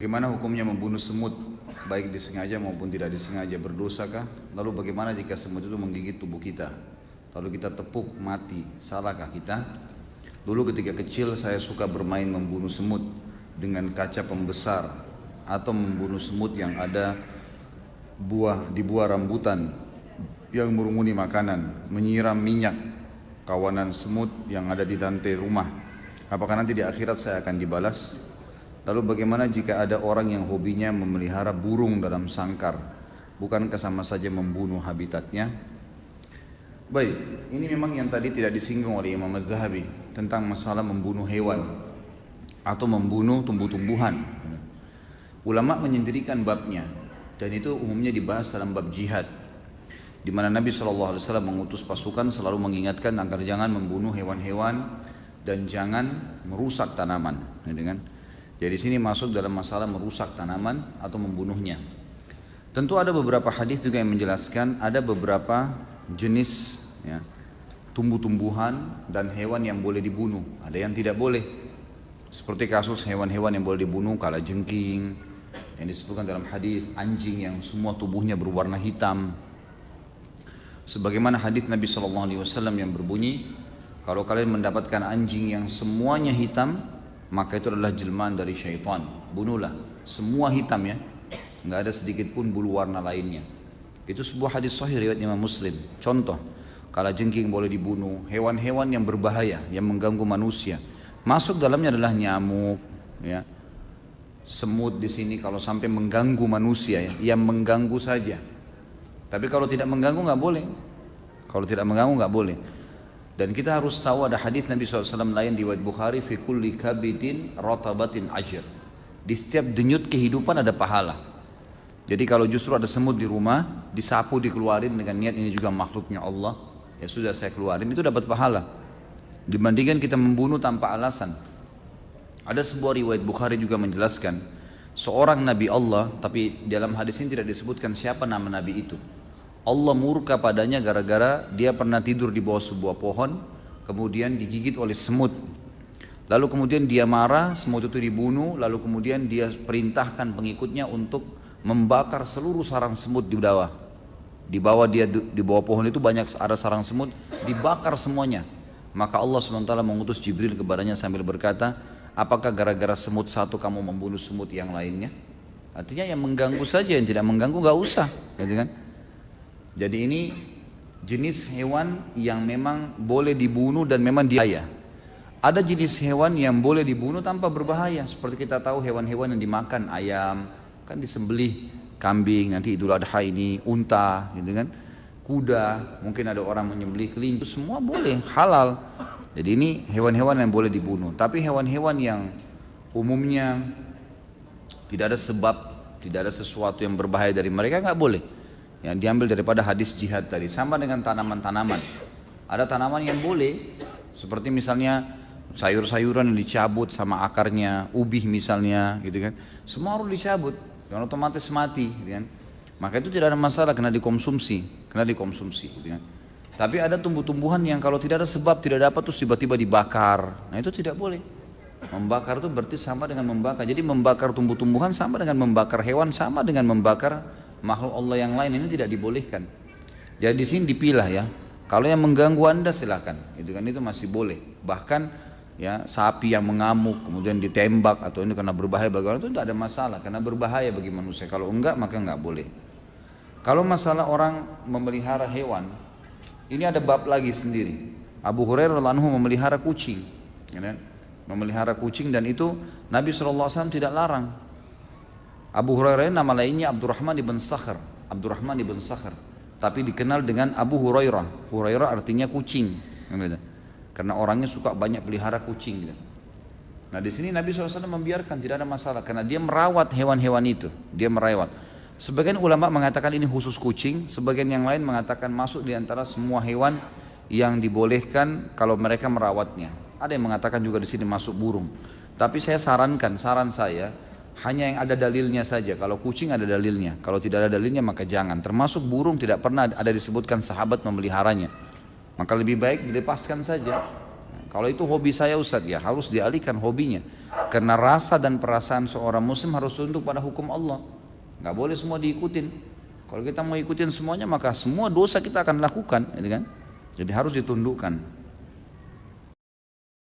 Bagaimana hukumnya membunuh semut, baik disengaja maupun tidak disengaja, berdosakah? Lalu bagaimana jika semut itu menggigit tubuh kita? Lalu kita tepuk, mati, salahkah kita? Dulu ketika kecil saya suka bermain membunuh semut dengan kaca pembesar atau membunuh semut yang ada buah di buah rambutan yang merumuni makanan, menyiram minyak kawanan semut yang ada di lantai rumah. Apakah nanti di akhirat saya akan dibalas? Lalu bagaimana jika ada orang yang hobinya memelihara burung dalam sangkar? Bukankah sama saja membunuh habitatnya? Baik, ini memang yang tadi tidak disinggung oleh Imam Az-Zahabi tentang masalah membunuh hewan atau membunuh tumbuh-tumbuhan. Ulama menyendirikan babnya dan itu umumnya dibahas dalam bab jihad di mana Nabi SAW mengutus pasukan selalu mengingatkan agar jangan membunuh hewan-hewan dan jangan merusak tanaman. Dengan jadi sini masuk dalam masalah merusak tanaman atau membunuhnya. Tentu ada beberapa hadis juga yang menjelaskan ada beberapa jenis ya, tumbuh-tumbuhan dan hewan yang boleh dibunuh. Ada yang tidak boleh. Seperti kasus hewan-hewan yang boleh dibunuh kala jengking yang disebutkan dalam hadis anjing yang semua tubuhnya berwarna hitam. Sebagaimana hadis Nabi SAW yang berbunyi, kalau kalian mendapatkan anjing yang semuanya hitam, maka itu adalah jelmaan dari syaitan. Bunuhlah. Semua hitam ya. Nggak ada sedikit pun bulu warna lainnya. Itu sebuah hadis sahih riwayat Imam Muslim. Contoh, kalau jengking boleh dibunuh, hewan-hewan yang berbahaya, yang mengganggu manusia. Masuk dalamnya adalah nyamuk, ya. Semut di sini kalau sampai mengganggu manusia ya, yang mengganggu saja. Tapi kalau tidak mengganggu nggak boleh. Kalau tidak mengganggu nggak boleh. Dan kita harus tahu ada hadis Nabi SAW lain di Wad Bukhari fi kulli kabidin rotabatin ajr. Di setiap denyut kehidupan ada pahala. Jadi kalau justru ada semut di rumah, disapu dikeluarin dengan niat ini juga makhluknya Allah, ya sudah saya keluarin itu dapat pahala. Dibandingkan kita membunuh tanpa alasan. Ada sebuah riwayat Bukhari juga menjelaskan seorang nabi Allah, tapi dalam hadis ini tidak disebutkan siapa nama nabi itu. Allah murka padanya gara-gara dia pernah tidur di bawah sebuah pohon kemudian digigit oleh semut. Lalu kemudian dia marah semut itu dibunuh lalu kemudian dia perintahkan pengikutnya untuk membakar seluruh sarang semut di bawah. Di bawah dia di bawah pohon itu banyak ada sarang semut dibakar semuanya. Maka Allah SWT mengutus Jibril kepadanya sambil berkata apakah gara-gara semut satu kamu membunuh semut yang lainnya? Artinya yang mengganggu saja yang tidak mengganggu gak usah gitu kan jadi ini jenis hewan yang memang boleh dibunuh dan memang dia. Ada jenis hewan yang boleh dibunuh tanpa berbahaya. Seperti kita tahu hewan-hewan yang dimakan ayam, kan disembelih kambing, nanti idul adha ini unta, gitu kan. Kuda, mungkin ada orang menyembelih kelinci, semua boleh, halal. Jadi ini hewan-hewan yang boleh dibunuh. Tapi hewan-hewan yang umumnya tidak ada sebab, tidak ada sesuatu yang berbahaya dari mereka nggak boleh yang diambil daripada hadis jihad tadi. Sama dengan tanaman-tanaman. Ada tanaman yang boleh seperti misalnya sayur-sayuran yang dicabut sama akarnya ubih misalnya gitu kan. Semua harus dicabut yang otomatis mati gitu kan. Maka itu tidak ada masalah kena dikonsumsi kena dikonsumsi gitu kan. Tapi ada tumbuh-tumbuhan yang kalau tidak ada sebab tidak dapat terus tiba-tiba dibakar. Nah itu tidak boleh. Membakar itu berarti sama dengan membakar. Jadi membakar tumbuh-tumbuhan sama dengan membakar hewan sama dengan membakar makhluk Allah yang lain ini tidak dibolehkan. Jadi di sini dipilah ya. Kalau yang mengganggu anda silahkan, itu kan itu masih boleh. Bahkan ya sapi yang mengamuk kemudian ditembak atau ini karena berbahaya bagi orang itu tidak ada masalah karena berbahaya bagi manusia. Kalau enggak maka enggak boleh. Kalau masalah orang memelihara hewan, ini ada bab lagi sendiri. Abu Hurairah anhu memelihara kucing, ya kan? memelihara kucing dan itu Nabi SAW tidak larang Abu Hurairah nama lainnya Abdurrahman ibn Sakhr. Abdurrahman ibn Sakhr. Tapi dikenal dengan Abu Hurairah. Hurairah artinya kucing. Karena orangnya suka banyak pelihara kucing. Nah di sini Nabi SAW membiarkan tidak ada masalah karena dia merawat hewan-hewan itu. Dia merawat. Sebagian ulama mengatakan ini khusus kucing, sebagian yang lain mengatakan masuk di antara semua hewan yang dibolehkan kalau mereka merawatnya. Ada yang mengatakan juga di sini masuk burung. Tapi saya sarankan, saran saya, hanya yang ada dalilnya saja. Kalau kucing ada dalilnya, kalau tidak ada dalilnya maka jangan. Termasuk burung tidak pernah ada disebutkan sahabat memeliharanya. Maka lebih baik dilepaskan saja. Kalau itu hobi saya Ustaz ya harus dialihkan hobinya. Karena rasa dan perasaan seorang muslim harus tunduk pada hukum Allah. Nggak boleh semua diikutin. Kalau kita mau ikutin semuanya maka semua dosa kita akan lakukan, gitu kan? Jadi harus ditundukkan.